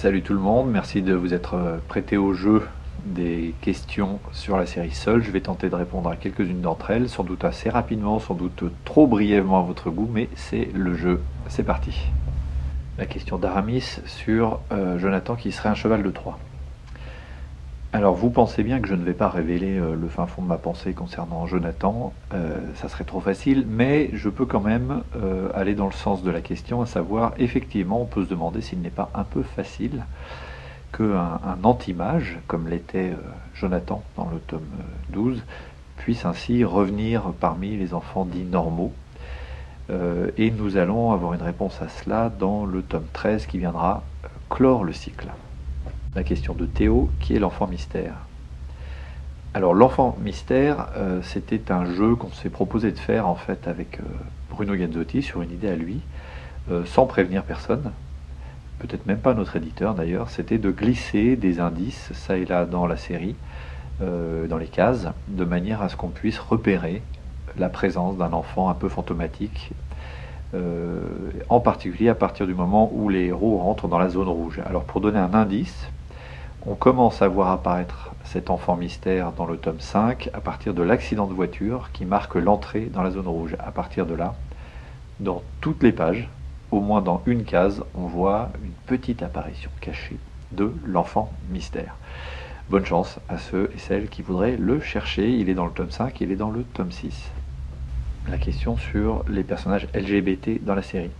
Salut tout le monde, merci de vous être euh, prêté au jeu des questions sur la série Seul. Je vais tenter de répondre à quelques-unes d'entre elles, sans doute assez rapidement, sans doute trop brièvement à votre goût, mais c'est le jeu. C'est parti. La question d'Aramis sur euh, Jonathan qui serait un cheval de Troie. Alors vous pensez bien que je ne vais pas révéler euh, le fin fond de ma pensée concernant Jonathan, euh, ça serait trop facile, mais je peux quand même euh, aller dans le sens de la question, à savoir effectivement on peut se demander s'il n'est pas un peu facile qu'un un anti-mage, comme l'était Jonathan dans le tome 12, puisse ainsi revenir parmi les enfants dits normaux. et nous allons avoir une réponse à cela dans le tome 13 qui viendra clore le cycle la question de Théo, qui est l'enfant mystère. Alors l'enfant mystère, euh, c'était un jeu qu'on s'est proposé de faire en fait avec euh, Bruno Gazzotti sur une idée à lui, euh, sans prévenir personne, peut-être même pas notre éditeur d'ailleurs, c'était de glisser des indices ça et là dans la série, dans les cases, de manière à ce qu'on puisse repérer la présence d'un enfant un peu fantomatique, en particulier à partir du moment où les héros rentrent dans la zone rouge. Alors pour donner un indice, on commence à voir apparaître cet enfant mystère dans le tome 5 à partir de l'accident de voiture qui marque l'entrée dans la zone rouge. À partir de là, dans toutes les pages, au moins dans une case, on voit une petite apparition cachée de l'enfant mystère. Bonne chance à ceux et celles qui voudraient le chercher. Il est dans le tome 5, il est dans le tome 6. La question sur les personnages LGBT dans la série.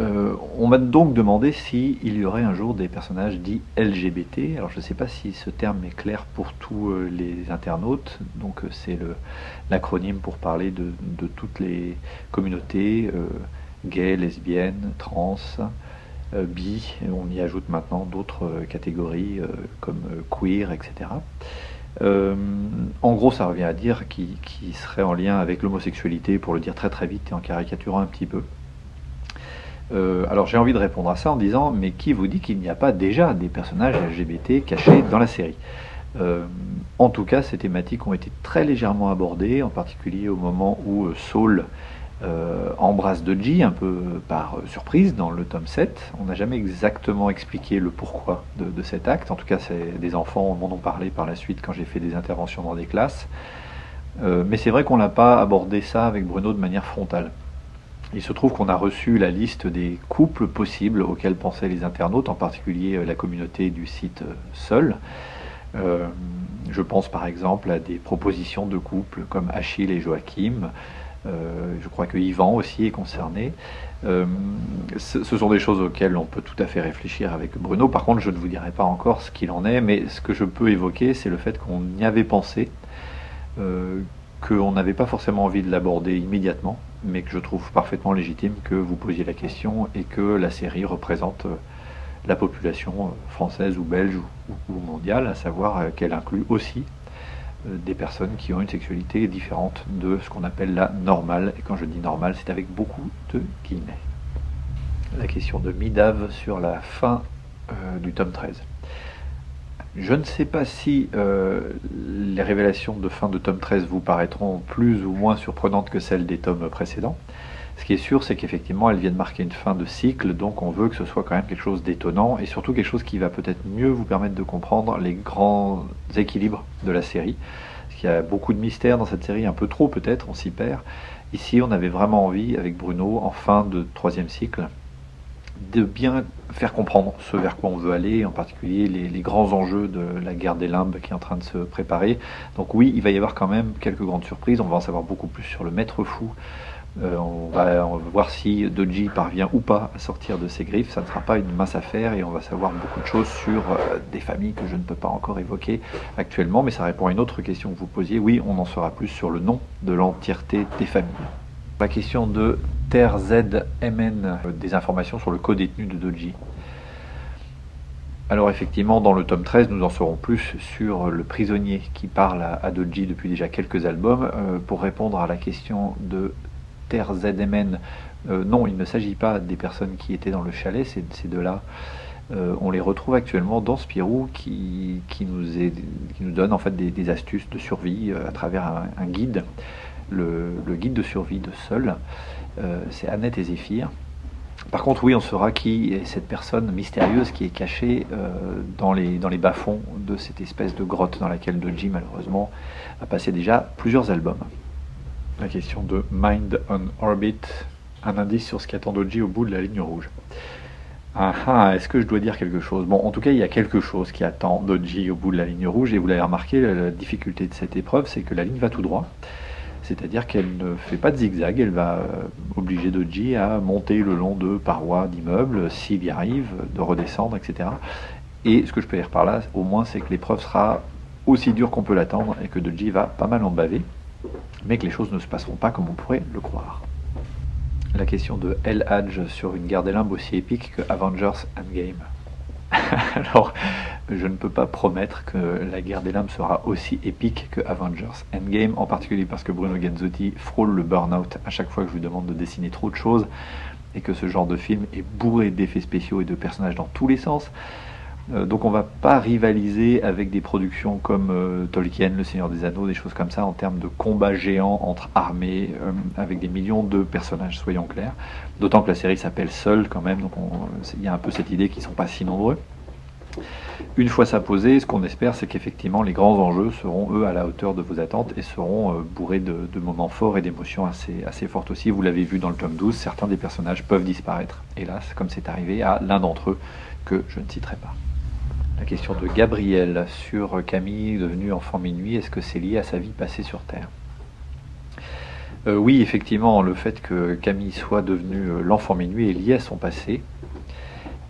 Euh, on m'a donc demandé s'il y aurait un jour des personnages dits LGBT. Alors je ne sais pas si ce terme est clair pour tous euh, les internautes. Donc euh, c'est l'acronyme pour parler de, toutes les communautés gays, lesbiennes, trans, bi. on y ajoute maintenant d'autres catégories comme queer, etc. en gros, ça revient à dire qui, qui serait en lien avec l'homosexualité, pour le dire très très vite et en caricaturant un petit peu. Euh, alors j'ai envie de répondre à ça en disant, mais qui vous dit qu'il n'y a pas déjà des personnages LGBT cachés dans la série euh, En tout cas, ces thématiques ont été très légèrement abordées, en particulier au moment où euh, Saul embrasse Doji, un peu par surprise, dans le tome 7. On n'a jamais exactement expliqué le pourquoi de cet acte. En tout cas, des enfants m'en ont parlé par la suite quand j'ai fait des interventions dans des classes. mais c'est vrai qu'on n'a pas abordé ça avec Bruno de manière frontale. Il se trouve qu'on a reçu la liste des couples possibles auxquels pensaient les internautes, en particulier euh, la communauté du site euh, Seul. Euh, je pense par exemple à des propositions de couples comme Achille et Joachim. je crois que Yvan aussi est concerné. ce, sont des choses auxquelles on peut tout à fait réfléchir avec Bruno. Par contre, je ne vous dirai pas encore ce qu'il en est, mais ce que je peux évoquer, c'est le fait qu'on y avait pensé, qu'on n'avait pas forcément envie de l'aborder immédiatement, mais que je trouve parfaitement légitime que vous posiez la question et que la série représente euh, la population euh, française ou belge ou, mondiale, à savoir euh, qu'elle inclut aussi des personnes qui ont une sexualité différente de ce qu'on appelle la normale. Et quand je dis normale, c'est avec beaucoup de guillemets. La question de Midav sur la fin du tome 13. Je ne sais pas si euh, les révélations de fin de tome 13 vous paraîtront plus ou moins surprenantes que celles des tomes précédents. Ce qui est sûr, c'est qu'effectivement, elles viennent marquer une fin de cycle, donc on veut que ce soit quand même quelque chose d'étonnant, et surtout quelque chose qui va peut-être mieux vous permettre de comprendre les grands équilibres de la série. Parce qu'il y a beaucoup de mystères dans cette série, un peu trop peut-être, on s'y perd. Ici, on avait vraiment envie, avec Bruno, en fin de troisième cycle, de bien faire comprendre ce vers quoi on veut aller, en particulier les, grands enjeux de la guerre des limbes qui est en train de se préparer. Donc oui, il va y avoir quand même quelques grandes surprises, on va en savoir beaucoup plus sur le maître fou, euh, on, va, voir si Doji parvient ou pas à sortir de ses griffes, ça ne sera pas une mince affaire et on va savoir beaucoup de choses sur euh, des familles que je ne peux pas encore évoquer actuellement, mais ça répond à une autre question que vous posiez, oui, on en saura plus sur le nom de l'entièreté des familles. La question de TerZMN, euh, des informations sur le co-détenu de Doji. Alors effectivement, dans le tome 13, nous en saurons plus sur le prisonnier qui parle à, Doji depuis déjà quelques albums. Euh, pour répondre à la question de TerZMN, euh, non, il ne s'agit pas des personnes qui étaient dans le chalet, ces deux-là. on les retrouve actuellement dans Spirou qui, nous, donne en fait des, astuces de survie à travers un guide le, guide de survie de Seul, c'est Annette et Zéphyr. Par contre, oui, on saura qui est cette personne mystérieuse qui est cachée euh, dans les, dans les bas-fonds de cette espèce de grotte dans laquelle Doji, malheureusement, a passé déjà plusieurs albums. La question de Mind on Orbit, un indice sur ce qu'attend Doji au bout de la ligne rouge. Ah ah, est-ce que je dois dire quelque chose? Bon, en tout cas, il y a quelque chose qui attend Doji au bout de la ligne rouge, et vous l'avez remarqué, la difficulté de cette épreuve, c'est que la ligne va tout droit c'est-à-dire qu'elle ne fait pas de zigzag, elle va euh, obliger Doji à monter le long de parois d'immeubles, s'il y arrive, de redescendre, etc. Et ce que je peux dire par là, au moins, c'est que l'épreuve sera aussi dure qu'on peut l'attendre et que Doji va pas mal en baver, mais que les choses ne se passeront pas comme on pourrait le croire. La question de El Hadj sur une guerre des limbes aussi épique que Avengers Endgame. Alors, je ne peux pas promettre que la guerre des lames sera aussi épique que Avengers Endgame, en particulier parce que Bruno Genzotti frôle le burn-out à chaque fois que je lui demande de dessiner trop de choses, et que ce genre de film est bourré d'effets spéciaux et de personnages dans tous les sens. Euh, donc on va pas rivaliser avec des productions comme euh, Tolkien, Le Seigneur des Anneaux, des choses comme ça en termes de combats géants entre armées euh, avec des millions de personnages, soyons clairs. D'autant que la série s'appelle Seul quand même, donc il y a un peu cette idée qu'ils sont pas si nombreux. Une fois ça posé, ce qu'on espère, c'est qu'effectivement les grands enjeux seront eux à la hauteur de vos attentes et seront bourrés de, moments forts et d'émotions assez, assez fortes aussi. Vous l'avez vu dans le tome 12, certains des personnages peuvent disparaître, hélas, comme c'est arrivé à l'un d'entre eux que je ne citerai pas. La question de Gabriel sur Camille devenue enfant minuit, est-ce que c'est lié à sa vie passée sur Terre? Euh, Oui, effectivement, le fait que Camille soit devenue euh, l'enfant minuit est lié à son passé.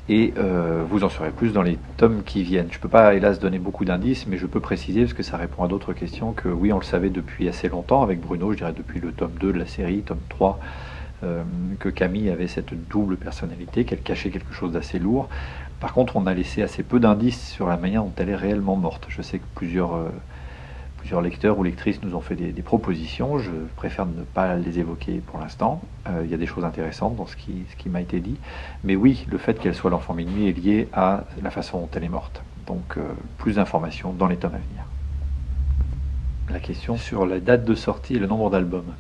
Et euh, vous en saurez plus dans les tomes qui viennent. Je ne peux pas, hélas, donner beaucoup d'indices, mais je peux préciser, parce que ça répond à d'autres questions, que oui, on le savait depuis assez longtemps avec Bruno, je dirais depuis le tome 2 de la série, tome 3, que Camille avait cette double personnalité, qu'elle cachait quelque chose d'assez lourd. Par contre, on a laissé assez peu d'indices sur la manière dont elle est réellement morte. Je sais que plusieurs, euh, lecteurs ou lectrices nous ont fait des, propositions. Je préfère ne pas les évoquer pour l'instant. Euh, il y a des choses intéressantes dans ce qui, ce qui m'a été dit. Mais oui, le fait qu'elle soit l'enfant minuit est lié à la façon dont elle est morte. Donc, euh, plus d'informations dans les tomes à venir. La question sur la date de sortie et le nombre d'albums.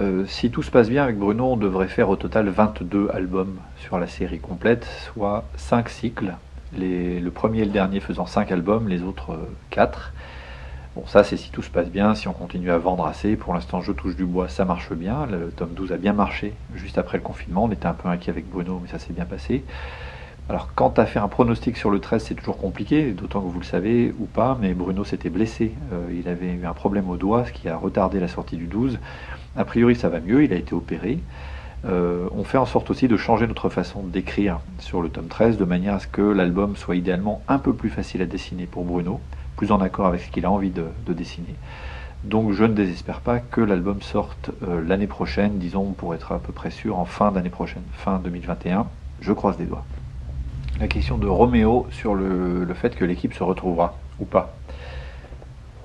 Euh, si tout se passe bien avec Bruno, on devrait faire au total 22 albums sur la série complète, soit 5 cycles, le premier et le dernier faisant 5 albums, les autres 4. Euh, bon, ça c'est si tout se passe bien, si on continue à vendre assez. Pour l'instant, je touche du bois, ça marche bien. Le tome 12 a bien marché juste après le confinement. On était un peu inquiet avec Bruno, mais ça s'est bien passé. Alors, quant à faire un pronostic sur le 13, c'est toujours compliqué, d'autant que vous le savez ou pas, mais Bruno s'était blessé. Euh, il avait eu un problème au doigt, ce qui a retardé la sortie du 12. A priori, ça va mieux, il a été opéré. Euh, on fait en sorte aussi de changer notre façon d'écrire sur le tome 13 de manière à ce que l'album soit idéalement un peu plus facile à dessiner pour Bruno, plus en accord avec ce qu'il a envie de, dessiner. Donc je ne désespère pas que l'album sorte euh, l'année prochaine, disons pour être à peu près sûr en fin d'année prochaine, fin 2021. Je croise des doigts. La question de Roméo sur le fait que l'équipe se retrouvera ou pas.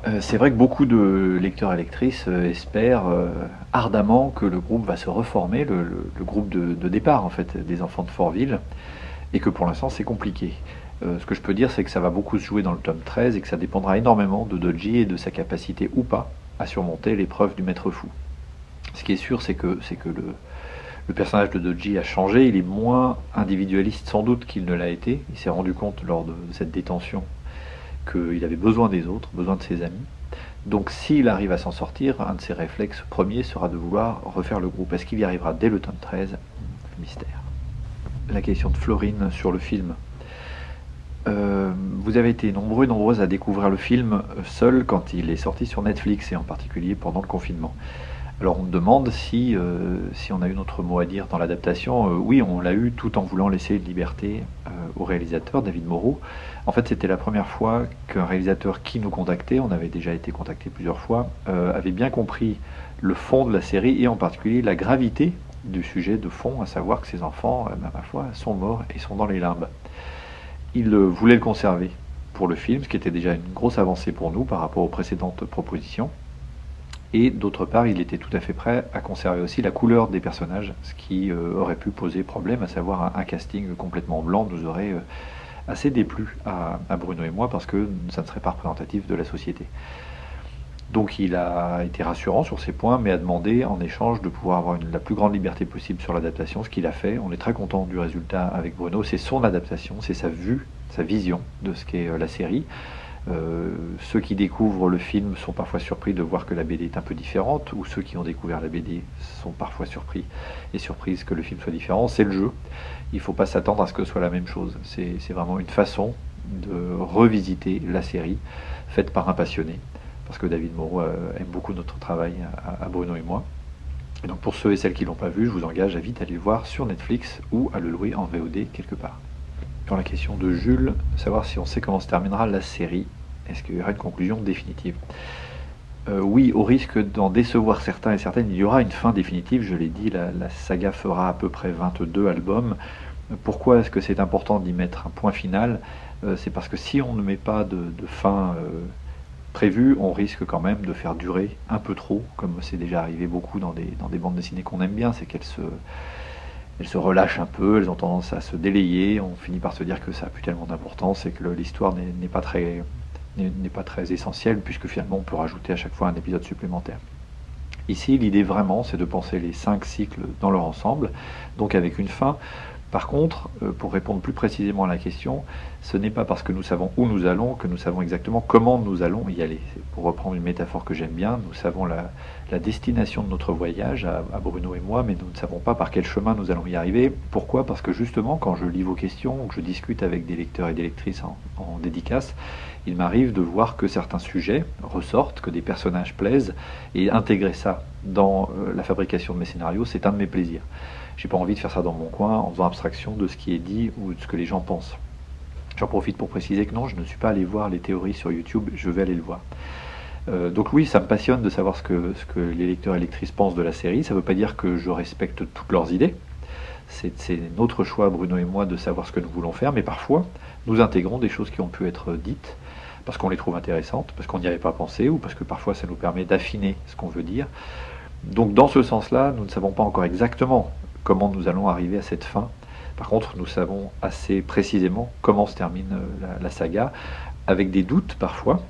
Euh, c'est vrai que beaucoup de lecteurs et lectrices euh, espèrent euh, ardemment que le groupe va se reformer, le, groupe de, départ en fait des enfants de Fortville, et que pour l'instant c'est compliqué. ce que je peux dire c'est que ça va beaucoup se jouer dans le tome 13 et que ça dépendra énormément de Doji et de sa capacité ou pas à surmonter l'épreuve du maître fou. Ce qui est sûr c'est que, c'est que le, le personnage de Doji a changé, il est moins individualiste sans doute qu'il ne l'a été, il s'est rendu compte lors de cette détention qu'il avait besoin des autres, besoin de ses amis. Donc s'il arrive à s'en sortir, un de ses réflexes premiers sera de vouloir refaire le groupe. Est-ce qu'il y arrivera dès le tome 13 Mystère. La question de Florine sur le film. Euh, vous avez été nombreux et nombreuses à découvrir le film seul quand il est sorti sur Netflix et en particulier pendant le confinement. Alors on me demande si, euh, si on a eu notre mot à dire dans l'adaptation. Euh, oui, on l'a eu tout en voulant laisser une liberté euh, au réalisateur, David Moreau. En fait, c'était la première fois qu'un réalisateur qui nous contactait, on avait déjà été contacté plusieurs fois, avait bien compris le fond de la série et en particulier la gravité du sujet de fond, à savoir que ces enfants, ben, ma foi, sont morts et sont dans les limbes. Il voulait le conserver pour le film, ce qui était déjà une grosse avancée pour nous par rapport aux précédentes propositions. Et d'autre part, il était tout à fait prêt à conserver aussi la couleur des personnages, ce qui euh, aurait pu poser problème, à savoir un, casting complètement blanc nous aurait euh, assez déplu à, Bruno et moi, parce que ça ne serait pas représentatif de la société. Donc il a été rassurant sur ces points, mais a demandé en échange de pouvoir avoir la plus grande liberté possible sur l'adaptation, ce qu'il a fait. On est très content du résultat avec Bruno. C'est son adaptation, c'est sa vue, sa vision de ce qu'est euh, la série. Euh, ceux qui découvrent le film sont parfois surpris de voir que la BD est un peu différente, ou ceux qui ont découvert la BD sont parfois surpris et surprises que le film soit différent. C'est le jeu. Il ne faut pas s'attendre à ce que ce soit la même chose. C'est vraiment une façon de revisiter la série faite par un passionné, parce que David Moreau euh, aime beaucoup notre travail à, Bruno et moi. Et donc pour ceux et celles qui ne l'ont pas vu, je vous engage à vite aller le voir sur Netflix ou à le louer en VOD quelque part. Sur la question de Jules, savoir si on sait comment se terminera la série, est-ce qu'il y aura une conclusion définitive euh, oui, au risque d'en décevoir certains et certaines, il y aura une fin définitive, je l'ai dit, la, saga fera à peu près 22 albums. Pourquoi est-ce que c'est important d'y mettre un point final? Euh, c'est parce que si on ne met pas de, fin euh, prévue, on risque quand même de faire durer un peu trop, comme c'est déjà arrivé beaucoup dans des, dans des bandes dessinées qu'on aime bien, c'est qu'elles se, elles se relâchent un peu, elles ont tendance à se délayer, on finit par se dire que ça n'a plus tellement d'importance et que l'histoire n'est pas très n'est pas très essentielle puisque finalement on peut rajouter à chaque fois un épisode supplémentaire. Ici, l'idée vraiment, c'est de penser les cinq cycles dans leur ensemble, donc avec une fin. Par contre, euh, pour répondre plus précisément à la question, ce n'est pas parce que nous savons où nous allons que nous savons exactement comment nous allons y aller. Pour reprendre une métaphore que j'aime bien, nous savons la, destination de notre voyage à, Bruno et moi, mais nous ne savons pas par quel chemin nous allons y arriver. Pourquoi? Parce que justement, quand je lis vos questions, ou que je discute avec des lecteurs et des lectrices en, dédicace, il m'arrive de voir que certains sujets ressortent, que des personnages plaisent, et intégrer ça dans euh, la fabrication de mes scénarios, c'est un de mes plaisirs. J'ai pas envie de faire ça dans mon coin en faisant abstraction de ce qui est dit ou de ce que les gens pensent. J'en profite pour préciser que non, je ne suis pas allé voir les théories sur YouTube, je vais aller le voir. Euh, donc oui, ça me passionne de savoir ce que, ce que les lecteurs et lectrices pensent de la série. Ça ne veut pas dire que je respecte toutes leurs idées. C'est notre choix, Bruno et moi, de savoir ce que nous voulons faire, mais parfois, nous intégrons des choses qui ont pu être dites parce qu'on les trouve intéressantes, parce qu'on n'y avait pas pensé, ou parce que parfois ça nous permet d'affiner ce qu'on veut dire. Donc dans ce sens-là, nous ne savons pas encore exactement comment nous allons arriver à cette fin. Par contre, nous savons assez précisément comment se termine euh, la, saga, avec des doutes parfois,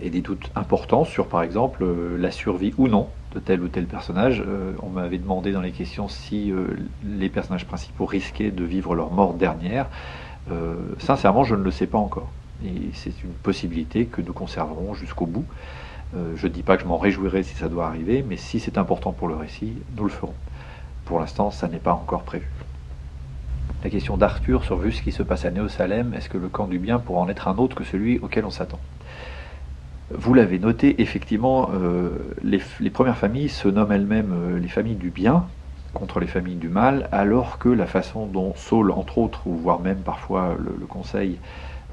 et des doutes importants sur, par exemple, euh, la survie ou non de tel ou tel personnage. Euh, on m'avait demandé dans les questions si les personnages principaux risquaient de vivre leur mort dernière. sincèrement, je ne le sais pas encore. Et c'est une possibilité que nous conserverons jusqu'au bout. je ne dis pas que je m'en réjouirai si ça doit arriver, mais si c'est important pour le récit, nous le ferons. Pour l'instant, ça n'est pas encore prévu. La question d'Arthur sur vu ce qui se passe à Néo-Salem, est-ce que le camp du bien pourra en être un autre que celui auquel on s'attend? Vous l'avez noté, effectivement, euh, les, premières familles se nomment elles-mêmes euh, les familles du bien contre les familles du mal, alors que la façon dont Saul, entre autres, ou voire même parfois le, Conseil,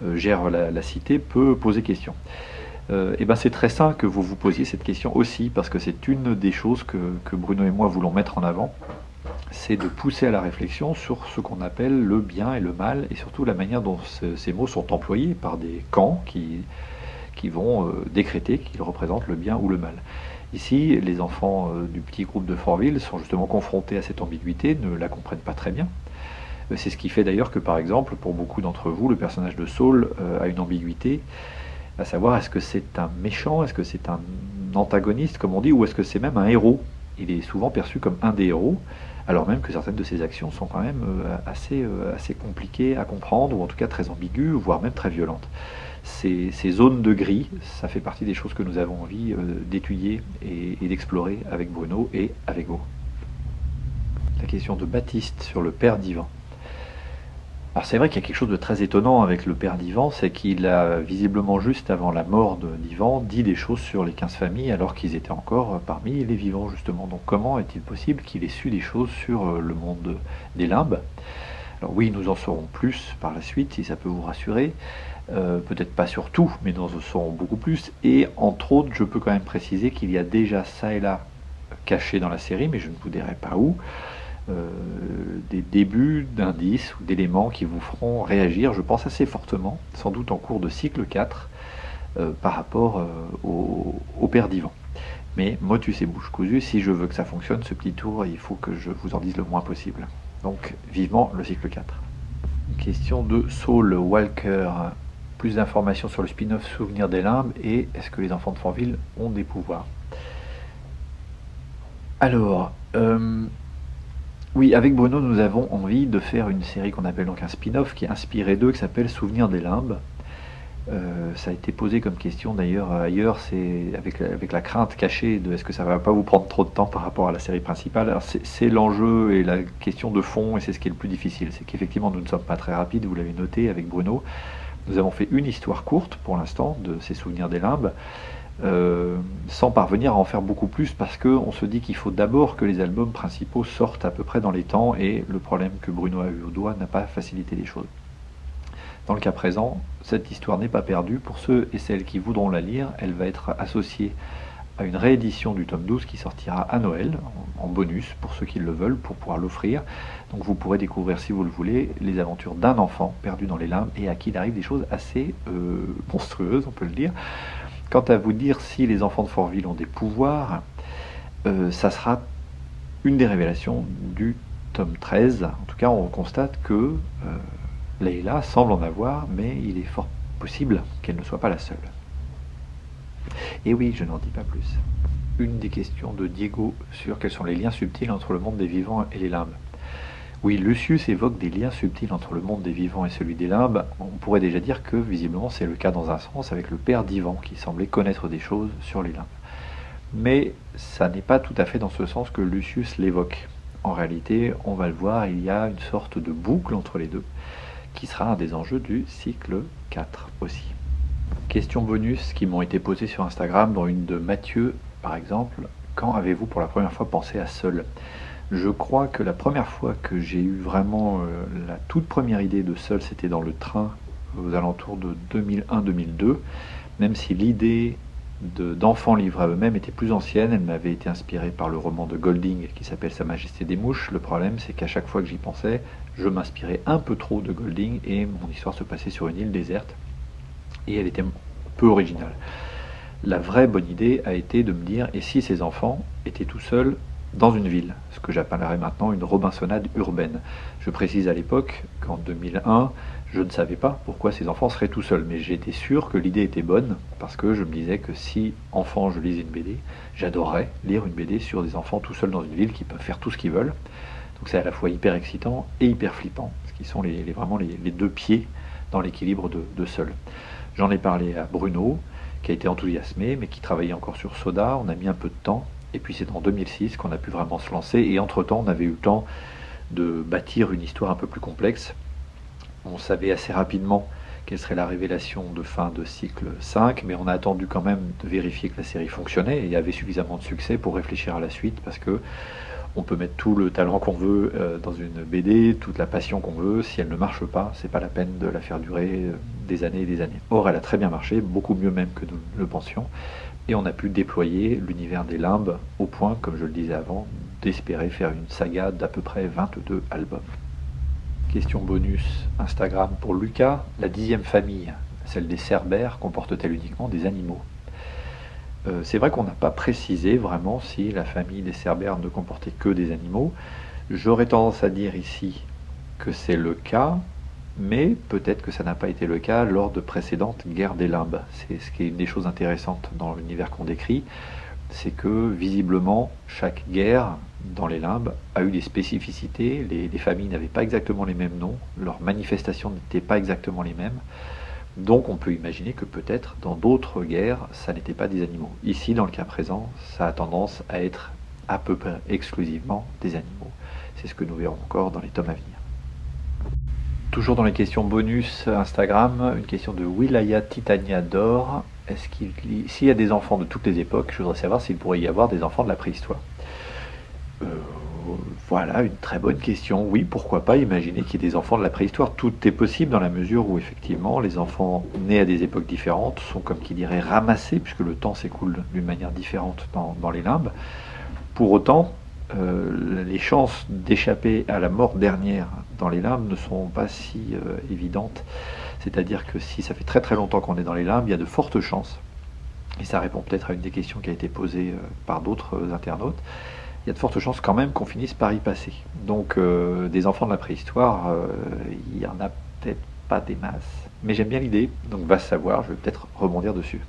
euh, gère la, cité, peut poser question. Et eh ben c'est très sain que vous vous posiez cette question aussi, parce que c'est une des choses que Bruno et moi voulons mettre en avant, c'est de pousser à la réflexion sur ce qu'on appelle le bien et le mal, et surtout la manière dont ces mots sont employés par des camps qui, vont euh, décréter qu'ils représentent le bien ou le mal. Ici, les enfants euh, du petit groupe de Fortville sont justement confrontés à cette ambiguïté, ne la comprennent pas très bien. Euh, c'est ce qui fait d'ailleurs que, par exemple, pour beaucoup d'entre vous, le personnage de Saul a une ambiguïté, à savoir est-ce que c'est un méchant, est-ce que c'est un antagoniste, comme on dit, ou est-ce que c'est même un héros? Il est souvent perçu comme un des héros, alors même que certaines de ces actions sont quand même euh, assez, euh, assez compliquées à comprendre, ou en tout cas très ambiguës, voire même très violentes. Ces, zones de gris, ça fait partie des choses que nous avons envie euh, d'étudier et, et d'explorer avec Bruno et avec vous. La question de Baptiste sur le Père divin. Alors c'est vrai qu'il y a quelque chose de très étonnant avec le père d'Ivan, c'est qu'il a visiblement juste avant la mort d'Ivan dit des choses sur les 15 familles alors qu'ils étaient encore parmi les vivants justement. Donc comment est-il possible qu'il ait su des choses sur euh, le monde des limbes? Alors oui, nous en saurons plus par la suite si ça peut vous rassurer. Euh, peut-être pas sur tout, mais nous en saurons beaucoup plus. Et entre autres, je peux quand même préciser qu'il y a déjà ça et là caché dans la série, mais je ne vous dirai pas où. Euh, des débuts d'indices ou d'éléments qui vous feront réagir, je pense assez fortement, sans doute en cours de cycle 4, euh, par rapport euh, au, père d'Ivan. Mais motus et bouche cousue, si je veux que ça fonctionne, ce petit tour, il faut que je vous en dise le moins possible. Donc vivement le cycle 4. Une question de Saul Walker. plus d'informations sur le spin-off Souvenir des limbes et est-ce que les enfants de Fanville ont des pouvoirs? Alors, oui, avec Bruno, nous avons envie de faire une série qu'on appelle donc un spin-off qui est inspiré d'eux, qui s'appelle Souvenir des limbes. Euh, ça a été posé comme question d'ailleurs ailleurs, c'est avec, la crainte cachée de est-ce que ça va pas vous prendre trop de temps par rapport à la série principale. C'est l'enjeu et la question de fond et c'est ce qui est le plus difficile. C'est qu'effectivement nous ne sommes pas très rapides, vous l'avez noté avec Bruno. Nous avons fait une histoire courte pour l'instant de ces souvenirs des limbes. Euh, sans parvenir à en faire beaucoup plus parce qu'on se dit qu'il faut d'abord que les albums principaux sortent à peu près dans les temps et le problème que Bruno a eu au doigt n'a pas facilité les choses. Dans le cas présent, cette histoire n'est pas perdue. Pour ceux et celles qui voudront la lire, elle va être associée à une réédition du tome 12 qui sortira à Noël, en bonus, pour ceux qui le veulent, pour pouvoir l'offrir. Donc vous pourrez découvrir, si vous le voulez, les aventures d'un enfant perdu dans les limbes et à qui il arrive des choses assez euh, monstrueuses, on peut le dire. Quant à vous dire si les enfants de Fortville ont des pouvoirs, euh, ça sera une des révélations du tome 13. En tout cas, on constate que euh, Leila semble en avoir, mais il est fort possible qu'elle ne soit pas la seule. Et oui, je n'en dis pas plus. Une des questions de Diego sur quels sont les liens subtils entre le monde des vivants et les limbes. Oui, Lucius évoque des liens subtils entre le monde des vivants et celui des limbes. On pourrait déjà dire que visiblement c'est le cas dans un sens avec le père d'Ivan qui semblait connaître des choses sur les limbes. Mais ça n'est pas tout à fait dans ce sens que Lucius l'évoque. En réalité, on va le voir, il y a une sorte de boucle entre les deux qui sera un des enjeux du cycle 4 aussi. Questions bonus qui m'ont été posées sur Instagram, dont une de Mathieu par exemple. Quand avez-vous pour la première fois pensé à Seul? Je crois que la première fois que j'ai eu vraiment euh, la toute première idée de seul, c'était dans le train aux alentours de 2001-2002, même si l'idée d'enfants livrés à eux-mêmes était plus ancienne, elle m'avait été inspirée par le roman de Golding qui s'appelle Sa Majesté des Mouches. Le problème, c'est qu'à chaque fois que j'y pensais, je m'inspirais un peu trop de Golding et mon histoire se passait sur une île déserte et elle était peu originale. La vraie bonne idée a été de me dire, et si ces enfants étaient tout seuls dans une ville, ce que j'appellerais maintenant une Robinsonade urbaine. Je précise à l'époque qu'en 2001, je ne savais pas pourquoi ces enfants seraient tout seuls, mais j'étais sûr que l'idée était bonne, parce que je me disais que si enfant je lisais une BD, j'adorerais lire une BD sur des enfants tout seuls dans une ville qui peuvent faire tout ce qu'ils veulent. Donc c'est à la fois hyper excitant et hyper flippant, ce qui sont les, vraiment les, deux pieds dans l'équilibre de, de seul. J'en ai parlé à Bruno, qui a été enthousiasmé, mais qui travaillait encore sur Soda. On a mis un peu de temps et puis c'est en 2006 qu'on a pu vraiment se lancer. Et entre-temps, on avait eu le temps de bâtir une histoire un peu plus complexe. On savait assez rapidement quelle serait la révélation de fin de cycle 5, mais on a attendu quand même de vérifier que la série fonctionnait et avait suffisamment de succès pour réfléchir à la suite, parce que on peut mettre tout le talent qu'on veut euh, dans une BD, toute la passion qu'on veut, si elle ne marche pas, c'est pas la peine de la faire durer euh, années et des années. Or, elle a très bien marché, beaucoup mieux même que nous le pensions, et on a pu déployer l'univers des limbes au point, comme je le disais avant, d'espérer faire une saga d'à peu près 22 albums. Question bonus Instagram pour Lucas. La dixième famille, celle des Cerbères, comporte-t-elle uniquement des animaux? Euh, C'est vrai qu'on n'a pas précisé vraiment si la famille des Cerbères ne comportait que des animaux. J'aurais tendance à dire ici que c'est le cas, mais peut-être que ça n'a pas été le cas lors de précédentes guerres des limbes. C'est ce qui est une des choses intéressantes dans l'univers qu'on décrit, c'est que visiblement chaque guerre dans les limbes a eu des spécificités, les, familles n'avaient pas exactement les mêmes noms, leurs manifestations n'étaient pas exactement les mêmes, donc on peut imaginer que peut-être dans d'autres guerres, ça n'était pas des animaux. Ici, dans le cas présent, ça a tendance à être à peu près exclusivement des animaux. C'est ce que nous verrons encore dans les tomes à venir. Toujours dans les questions bonus Instagram, une question de Wilaya Titania d'Or. Est-ce qu'il s'il y a des enfants de toutes les époques, je voudrais savoir s'il pourrait y avoir des enfants de la préhistoire. Euh, voilà, une très bonne question. Oui, pourquoi pas imaginer qu'il y ait des enfants de la préhistoire. Tout est possible dans la mesure où effectivement les enfants nés à des époques différentes sont comme qui dirait ramassés, puisque le temps s'écoule d'une manière différente dans, dans les limbes. Pour autant, euh, les chances d'échapper à la mort dernière dans les limbes ne sont pas si euh, évidentes. C'est-à-dire que si ça fait très très longtemps qu'on est dans les limbes, il y a de fortes chances, et ça répond peut-être à une des questions qui a été posée euh, par d'autres internautes, il y a de fortes chances quand même qu'on finisse par y passer. Donc des enfants de la préhistoire, il y en a peut-être pas des masses. Mais j'aime bien l'idée, donc va savoir, je vais peut-être rebondir dessus.